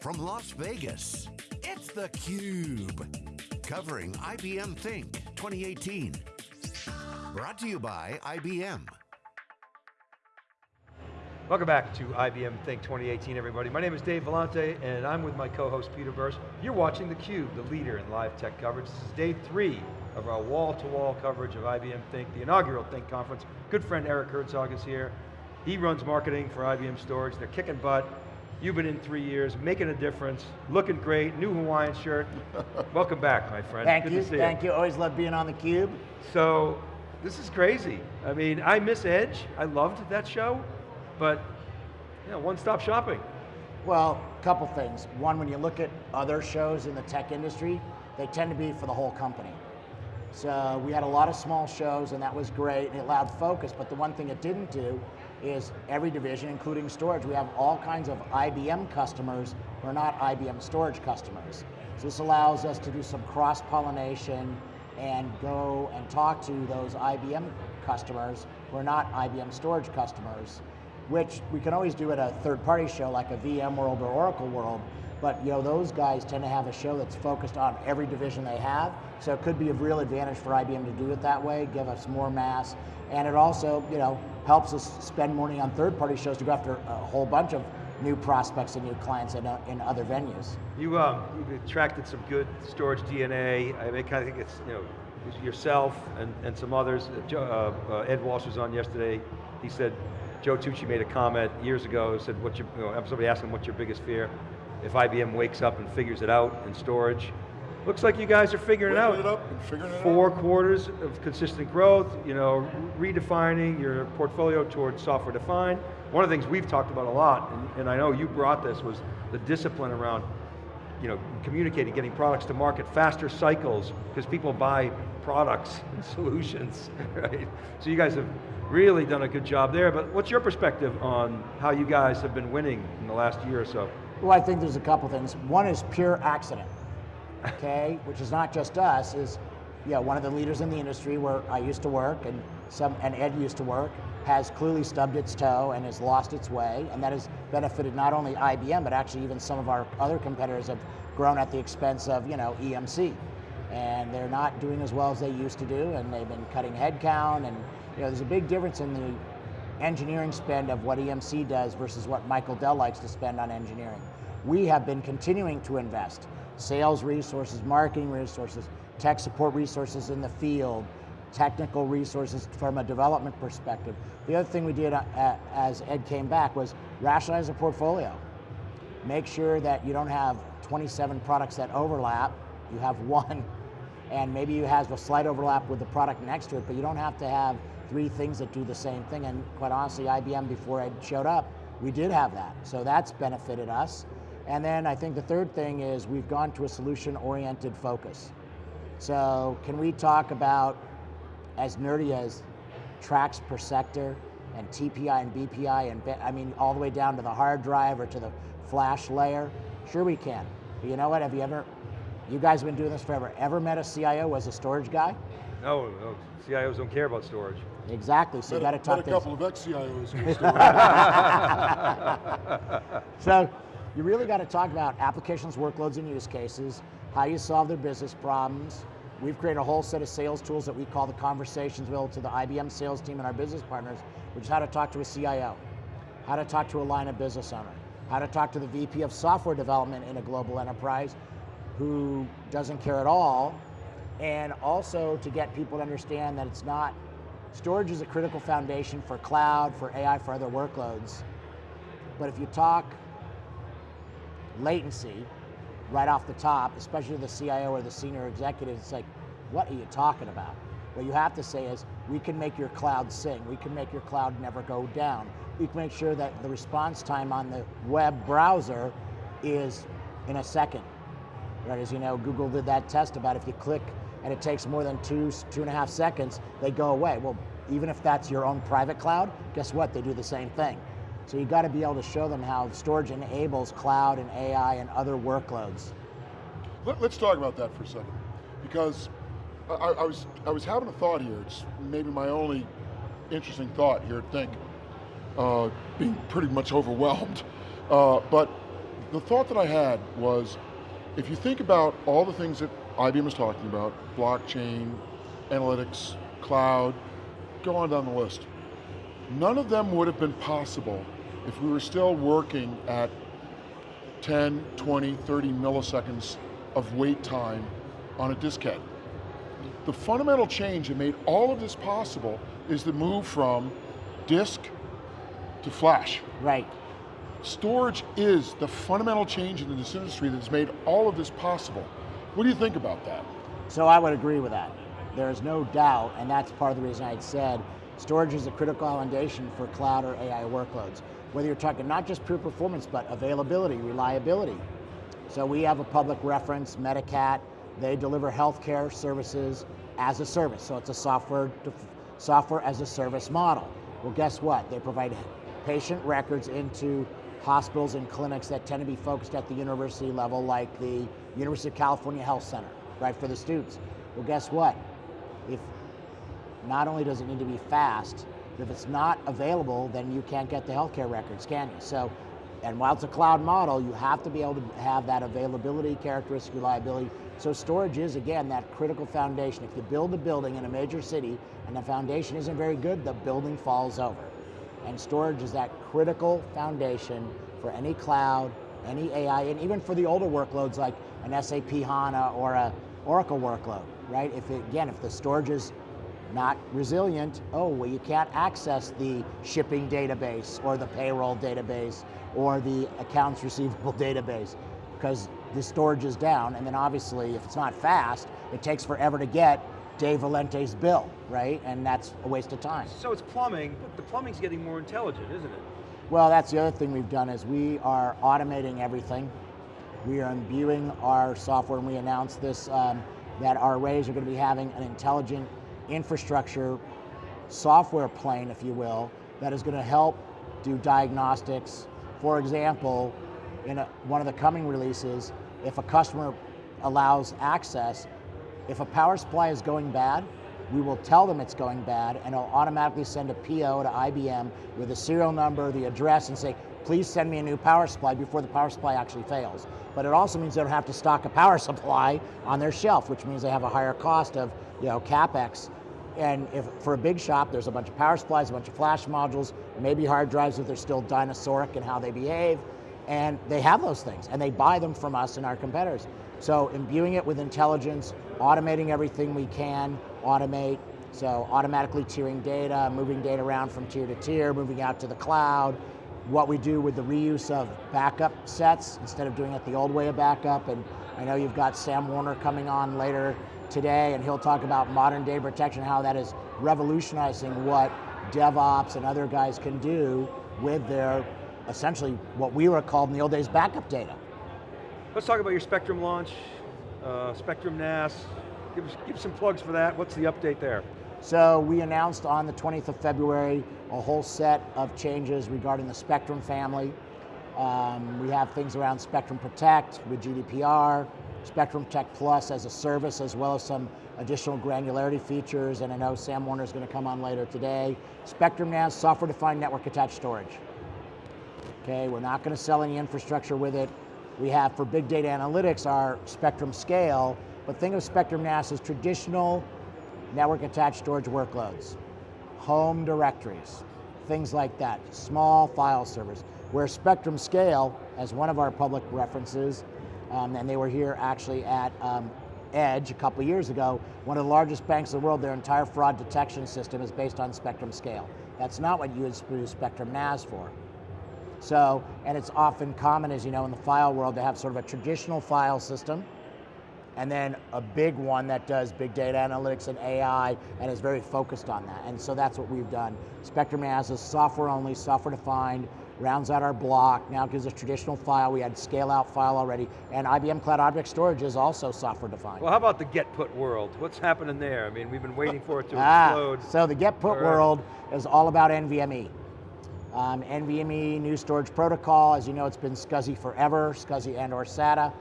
from Las Vegas, it's theCUBE. Covering IBM Think 2018. Brought to you by IBM. Welcome back to IBM Think 2018, everybody. My name is Dave Vellante, and I'm with my co-host Peter Burris. You're watching theCUBE, the leader in live tech coverage. This is day three of our wall-to-wall -wall coverage of IBM Think, the inaugural Think conference. Good friend Eric Herzog is here. He runs marketing for IBM Storage. They're kicking butt. You've been in three years, making a difference, looking great, new Hawaiian shirt. Welcome back, my friend. Thank Good you, to see thank you. you. Always love being on theCUBE. So, this is crazy. I mean, I miss Edge. I loved that show, but you know, one-stop shopping. Well, a couple things. One, when you look at other shows in the tech industry, they tend to be for the whole company. So we had a lot of small shows and that was great and it allowed focus, but the one thing it didn't do is every division, including storage, we have all kinds of IBM customers who are not IBM storage customers. So this allows us to do some cross-pollination and go and talk to those IBM customers who are not IBM storage customers, which we can always do at a third-party show like a VMworld or Oracle World, but you know those guys tend to have a show that's focused on every division they have, so it could be a real advantage for IBM to do it that way, give us more mass, and it also, you know, helps us spend money on third-party shows to go after a whole bunch of new prospects and new clients in, uh, in other venues. You, um, you've attracted some good storage DNA. I mean, I think it's, you know, yourself and, and some others. Uh, uh, Ed Walsh was on yesterday. He said, Joe Tucci made a comment years ago, said, "What's your, you know, somebody asked him, what's your biggest fear? If IBM wakes up and figures it out in storage, Looks like you guys are figuring it out. It up and figuring it Four out. quarters of consistent growth, you know, redefining your portfolio towards software defined. One of the things we've talked about a lot, and, and I know you brought this, was the discipline around you know, communicating, getting products to market, faster cycles, because people buy products and solutions, right? So you guys have really done a good job there, but what's your perspective on how you guys have been winning in the last year or so? Well, I think there's a couple things. One is pure accident okay, which is not just us, is you know, one of the leaders in the industry where I used to work and some and Ed used to work, has clearly stubbed its toe and has lost its way, and that has benefited not only IBM, but actually even some of our other competitors have grown at the expense of, you know, EMC. And they're not doing as well as they used to do, and they've been cutting headcount, and you know, there's a big difference in the engineering spend of what EMC does versus what Michael Dell likes to spend on engineering. We have been continuing to invest sales resources, marketing resources, tech support resources in the field, technical resources from a development perspective. The other thing we did uh, as Ed came back was rationalize the portfolio. Make sure that you don't have 27 products that overlap, you have one, and maybe you have a slight overlap with the product next to it, but you don't have to have three things that do the same thing, and quite honestly, IBM, before Ed showed up, we did have that. So that's benefited us. And then I think the third thing is we've gone to a solution-oriented focus. So can we talk about, as nerdy as tracks per sector, and TPI and BPI, and I mean all the way down to the hard drive or to the flash layer? Sure we can. But you know what, have you ever, you guys have been doing this forever, ever met a CIO as a storage guy? No, no, CIOs don't care about storage. Exactly, so met you got to talk met a couple of ex-CIOs. so you really got to talk about applications, workloads, and use cases, how you solve their business problems. We've created a whole set of sales tools that we call the conversations wheel to the IBM sales team and our business partners, which is how to talk to a CIO, how to talk to a line of business owner, how to talk to the VP of software development in a global enterprise who doesn't care at all, and also to get people to understand that it's not, storage is a critical foundation for cloud, for AI, for other workloads. But if you talk latency right off the top, especially the CIO or the senior executive, it's like, what are you talking about? What you have to say is, we can make your cloud sing. We can make your cloud never go down. We can make sure that the response time on the web browser is in a second. Right, as you know, Google did that test about if you click and it takes more than two, two and a half seconds, they go away. Well, even if that's your own private cloud, guess what? They do the same thing. So you got to be able to show them how storage enables cloud and AI and other workloads. Let, us talk about that for a second, because I, I, was I was having a thought here. It's maybe my only interesting thought here. Think, uh, being pretty much overwhelmed, uh, but the thought that I had was, if you think about all the things that IBM is talking about, blockchain, analytics, cloud, go on down the list. None of them would have been possible if we were still working at 10, 20, 30 milliseconds of wait time on a diskette. The fundamental change that made all of this possible is the move from disk to flash. Right. Storage is the fundamental change in this industry that's made all of this possible. What do you think about that? So I would agree with that. There's no doubt, and that's part of the reason I said storage is a critical foundation for cloud or AI workloads. Whether you're talking not just pure performance, but availability, reliability. So we have a public reference, Medicat, they deliver healthcare services as a service. So it's a software, software as a service model. Well, guess what? They provide patient records into hospitals and clinics that tend to be focused at the university level, like the University of California Health Center, right, for the students. Well, guess what? If not only does it need to be fast, if it's not available, then you can't get the healthcare records, can you? So, and while it's a cloud model, you have to be able to have that availability, characteristic, reliability. So storage is, again, that critical foundation. If you build a building in a major city and the foundation isn't very good, the building falls over. And storage is that critical foundation for any cloud, any AI, and even for the older workloads like an SAP HANA or a Oracle workload, right? If it, again, if the storage is not resilient, oh, well you can't access the shipping database or the payroll database or the accounts receivable database because the storage is down and then obviously if it's not fast, it takes forever to get Dave Vellante's bill, right? And that's a waste of time. So it's plumbing, but the plumbing's getting more intelligent, isn't it? Well, that's the other thing we've done is we are automating everything. We are imbuing our software, and we announced this, um, that our arrays are going to be having an intelligent infrastructure software plane, if you will, that is going to help do diagnostics. For example, in a, one of the coming releases, if a customer allows access, if a power supply is going bad, we will tell them it's going bad and it'll automatically send a PO to IBM with the serial number, the address, and say, please send me a new power supply before the power supply actually fails. But it also means they don't have to stock a power supply on their shelf, which means they have a higher cost of you know, CapEx. And if for a big shop, there's a bunch of power supplies, a bunch of flash modules, maybe hard drives if they're still dinosauric in how they behave, and they have those things, and they buy them from us and our competitors. So imbuing it with intelligence, automating everything we can, automate, so automatically tiering data, moving data around from tier to tier, moving out to the cloud, what we do with the reuse of backup sets instead of doing it the old way of backup. And I know you've got Sam Werner coming on later today and he'll talk about modern data protection, how that is revolutionizing what DevOps and other guys can do with their, essentially what we were called in the old days backup data. Let's talk about your Spectrum launch, uh, Spectrum NAS. Give, us, give some plugs for that. What's the update there? So we announced on the 20th of February a whole set of changes regarding the Spectrum family. Um, we have things around Spectrum Protect with GDPR, Spectrum Protect Plus as a service, as well as some additional granularity features, and I know Sam Werner is going to come on later today. Spectrum NAS, software-defined network attached storage. Okay, we're not going to sell any infrastructure with it. We have for big data analytics our Spectrum Scale, but think of Spectrum NAS as traditional network attached storage workloads, home directories, things like that, small file servers, where Spectrum Scale, as one of our public references, um, and they were here actually at um, Edge a couple years ago, one of the largest banks in the world, their entire fraud detection system is based on Spectrum Scale. That's not what you would use Spectrum NAS for. So, and it's often common, as you know, in the file world to have sort of a traditional file system, and then a big one that does big data analytics and AI and is very focused on that. And so that's what we've done. Spectrum NAS is software only, software defined, rounds out our block, now gives us traditional file, we had scale out file already, and IBM Cloud Object Storage is also software defined. Well, how about the get put world? What's happening there? I mean, we've been waiting for it to ah, explode. So the get put world is all about NVMe. Um, NVMe new storage protocol, as you know, it's been SCSI forever, SCSI and or SATA,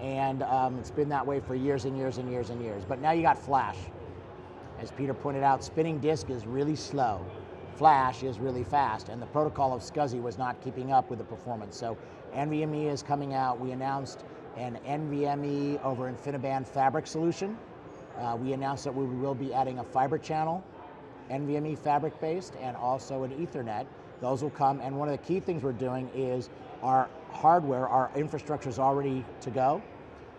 and um, it's been that way for years and years and years and years. But now you got flash. As Peter pointed out, spinning disk is really slow. Flash is really fast, and the protocol of SCSI was not keeping up with the performance. So NVMe is coming out. We announced an NVMe over InfiniBand fabric solution. Uh, we announced that we will be adding a fiber channel, NVMe fabric based, and also an Ethernet. Those will come, and one of the key things we're doing is our hardware, our infrastructure is already to go.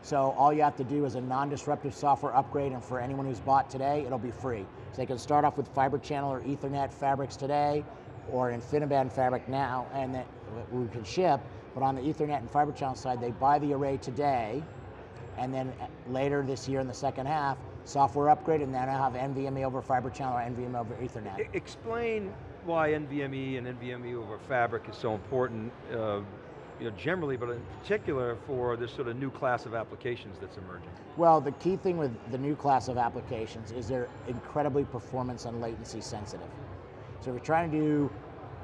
So all you have to do is a non-disruptive software upgrade, and for anyone who's bought today, it'll be free. So they can start off with fiber channel or Ethernet fabrics today, or InfiniBand fabric now, and that we can ship, but on the Ethernet and fiber channel side, they buy the array today, and then later this year in the second half, software upgrade, and then I'll have NVMe over fiber channel or NVMe over Ethernet. Explain why NVMe and NVMe over fabric is so important, uh, you know, generally, but in particular for this sort of new class of applications that's emerging. Well, the key thing with the new class of applications is they're incredibly performance and latency sensitive. So if you're trying to do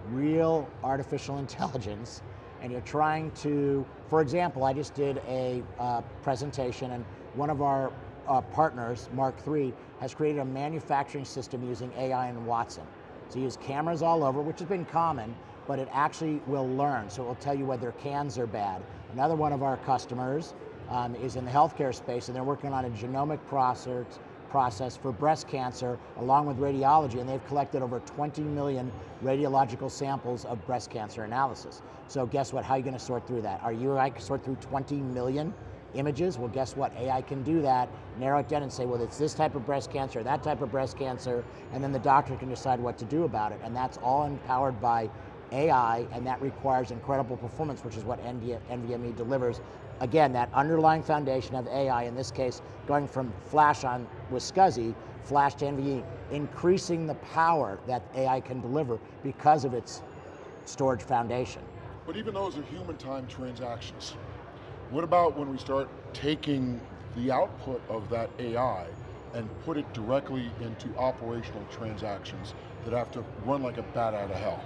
real artificial intelligence, and you're trying to, for example, I just did a uh, presentation and one of our uh, partners, Mark III, has created a manufacturing system using AI and Watson. So you use cameras all over, which has been common, but it actually will learn, so it will tell you whether cans are bad. Another one of our customers um, is in the healthcare space, and they're working on a genomic process, process for breast cancer along with radiology, and they've collected over 20 million radiological samples of breast cancer analysis. So guess what, how are you going to sort through that? Are you going to sort through 20 million images? Well, guess what, AI can do that, narrow it down and say, well, it's this type of breast cancer, that type of breast cancer, and then the doctor can decide what to do about it, and that's all empowered by AI, and that requires incredible performance, which is what NVMe delivers again, that underlying foundation of AI, in this case, going from flash on with SCSI, flash to NVMe, increasing the power that AI can deliver because of its storage foundation. But even those are human time transactions. What about when we start taking the output of that AI and put it directly into operational transactions that have to run like a bat out of hell?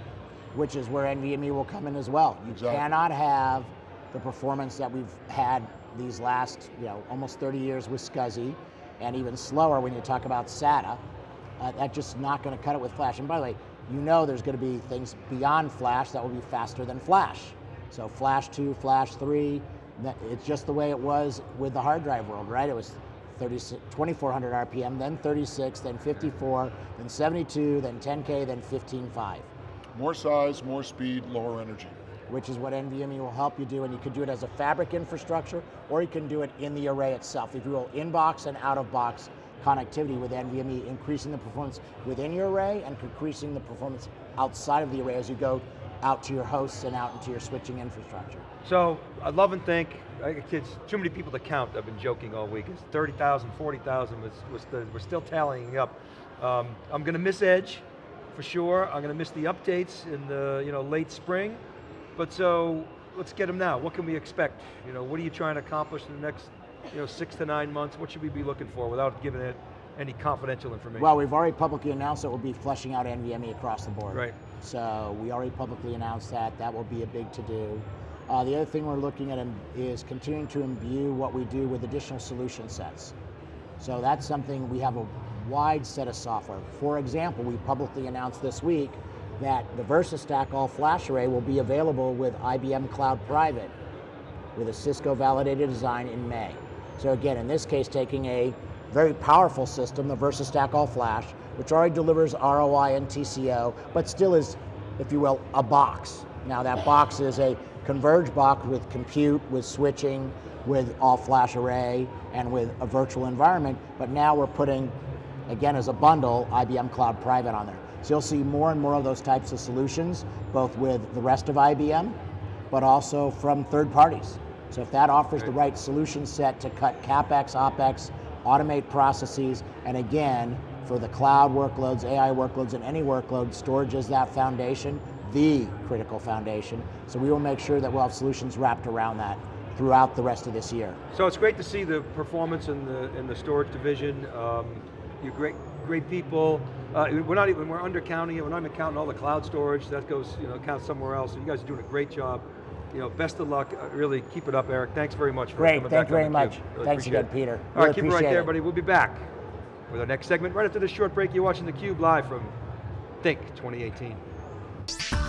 Which is where NVMe will come in as well. You exactly. cannot have the performance that we've had these last, you know, almost 30 years with SCSI, and even slower when you talk about SATA. Uh, that's just not going to cut it with Flash. And by the way, you know there's going to be things beyond Flash that will be faster than Flash. So Flash 2, Flash 3, it's just the way it was with the hard drive world, right? It was 30, 2400 RPM, then 36, then 54, then 72, then 10K, then 15.5. More size, more speed, lower energy which is what NVMe will help you do, and you can do it as a fabric infrastructure, or you can do it in the array itself. If you will, in-box and out-of-box connectivity with NVMe, increasing the performance within your array and increasing the performance outside of the array as you go out to your hosts and out into your switching infrastructure. So, I love and think, it's too many people to count, I've been joking all week, it's 30,000, 40,000, was, was we're still tallying up. Um, I'm going to miss Edge, for sure, I'm going to miss the updates in the you know, late spring, but so, let's get them now. What can we expect? You know, what are you trying to accomplish in the next you know, six to nine months? What should we be looking for without giving it any confidential information? Well, we've already publicly announced that we'll be fleshing out NVMe across the board. Right. So we already publicly announced that. That will be a big to-do. Uh, the other thing we're looking at is continuing to imbue what we do with additional solution sets. So that's something we have a wide set of software. For example, we publicly announced this week that the VersaStack all flash array will be available with IBM Cloud Private with a Cisco validated design in May. So again, in this case, taking a very powerful system, the VersaStack all flash, which already delivers ROI and TCO, but still is, if you will, a box. Now that box is a converged box with compute, with switching, with all flash array, and with a virtual environment, but now we're putting, again as a bundle, IBM Cloud Private on there. So you'll see more and more of those types of solutions, both with the rest of IBM, but also from third parties. So if that offers the right solution set to cut CapEx, OpEx, automate processes, and again, for the cloud workloads, AI workloads, and any workload, storage is that foundation, the critical foundation. So we will make sure that we'll have solutions wrapped around that throughout the rest of this year. So it's great to see the performance in the, in the storage division. Um, you're great, great people. Uh, we're not even, we're undercounting it, we're not even counting all the cloud storage, that goes, you know, counts somewhere else. So you guys are doing a great job. You know, best of luck, uh, really keep it up, Eric. Thanks very much for Great, coming thank back you very much. Really Thanks again, Peter. All really right, keep it right there, it. everybody. We'll be back with our next segment right after this short break. You're watching theCUBE live from Think 2018.